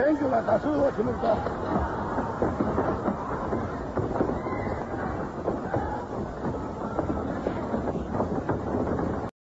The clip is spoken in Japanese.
選挙が多数を占めると。